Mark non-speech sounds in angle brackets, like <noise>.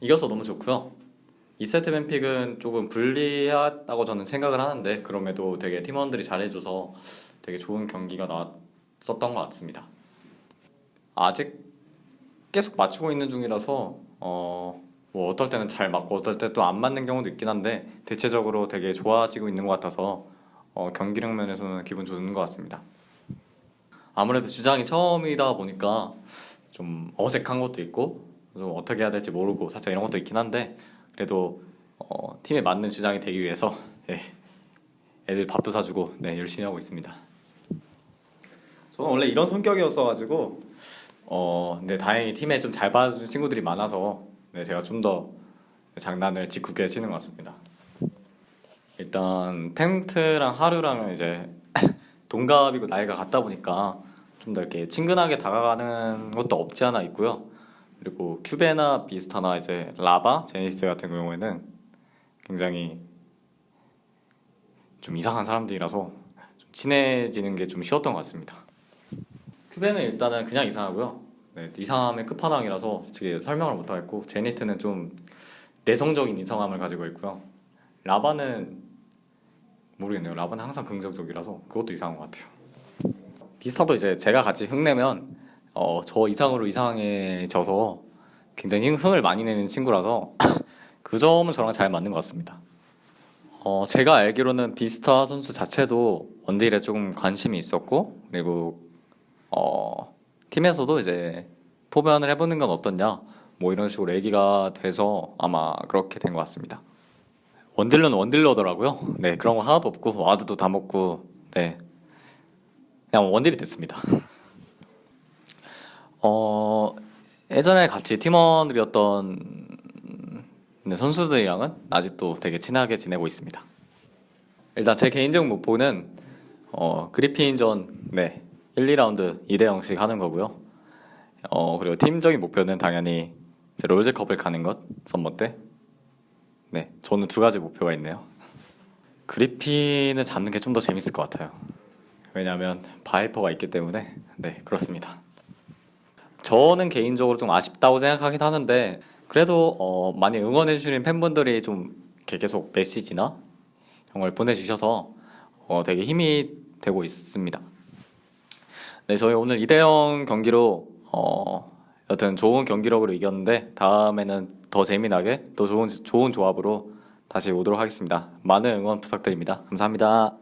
이겨서 너무 좋고요. 2세트 뱀픽은 조금 불리하다고 저는 생각을 하는데 그럼에도 되게 팀원들이 잘해줘서 되게 좋은 경기가 나왔었던 것 같습니다. 아직 계속 맞추고 있는 중이라서 어, 뭐 어떨 때는 잘 맞고 어떨 때 또 안 맞는 경우도 있긴 한데 대체적으로 되게 좋아지고 있는 것 같아서 어, 경기력 면에서는 기분 좋은 것 같습니다. 아무래도 주장이 처음이다 보니까 좀 어색한 것도 있고 좀 어떻게 해야 될지 모르고 살짝 이런 것도 있긴 한데 그래도 어, 팀에 맞는 주장이 되기 위해서 예, 애들 밥도 사주고 네, 열심히 하고 있습니다. 저는 원래 이런 성격이었어가지고 어, 근데 다행히 팀에 좀잘 봐준 친구들이 많아서 네, 제가 좀 더 장난을 짓궂게 치는 것 같습니다. 일단 텐트랑 하루랑은 이제 <laughs> 동갑이고 나이가 같다 보니까 좀 더 이렇게 친근하게 다가가는 것도 없지 않아 있고요. 그리고 큐베나 비스타나 이제 라바, 제니스 같은 경우에는 굉장히 좀 이상한 사람들이라서 좀 친해지는 게 좀 쉬웠던 것 같습니다. 큐베는 일단은 그냥 이상하고요. 네, 이상함의 끝판왕이라서 솔직히 설명을 못 하겠고 제니트는 좀 내성적인 이상함을 가지고 있고요. 라바는 모르겠네요. 라바는 항상 긍정적이라서 그것도 이상한 것 같아요. 비스타도 이제 제가 같이 흉내면 어, 저 이상으로 이상해져서 굉장히 흥- 흥을 많이 내는 친구라서 <coughs> 그 점은 저랑 잘 맞는 것 같습니다. 어, 제가 알기로는 비스타 선수 자체도 원딜에 조금 관심이 있었고 그리고 어, 팀에서도 이제 포변을 해보는 건 어떻냐 뭐 이런 식으로 얘기가 돼서 아마 그렇게 된 것 같습니다. 원딜러는 원딜러더라고요. 네 그런 거 하나도 없고 와드도 다 먹고 네 그냥 원딜이 됐습니다. <laughs> 어 예전에 같이 팀원들이었던 네, 선수들이랑은 아직도 되게 친하게 지내고 있습니다. 일단 제 개인적 목표는 어, 그리핀전 네 1, 2라운드 2대 0씩 하는 거고요. 어 그리고 팀적인 목표는 당연히 이제 롤드컵을 가는 것 summer 때. 네 저는 두 가지 목표가 있네요. 그리핀을 잡는 게 좀 더 재밌을 것 같아요. 왜냐하면 바이퍼가 있기 때문에 네 그렇습니다. 저는 개인적으로 좀 아쉽다고 생각하긴 하는데 그래도 어, 많이 응원해 주시는 팬분들이 좀 계속 메시지나 이런 걸 보내주셔서 어, 되게 힘이 되고 있습니다. 네, 저희 오늘 2대0 경기로 어, 여튼 좋은 경기력으로 이겼는데 다음에는 더 재미나게 더 좋은 좋은 조합으로 다시 오도록 하겠습니다. 많은 응원 부탁드립니다. 감사합니다.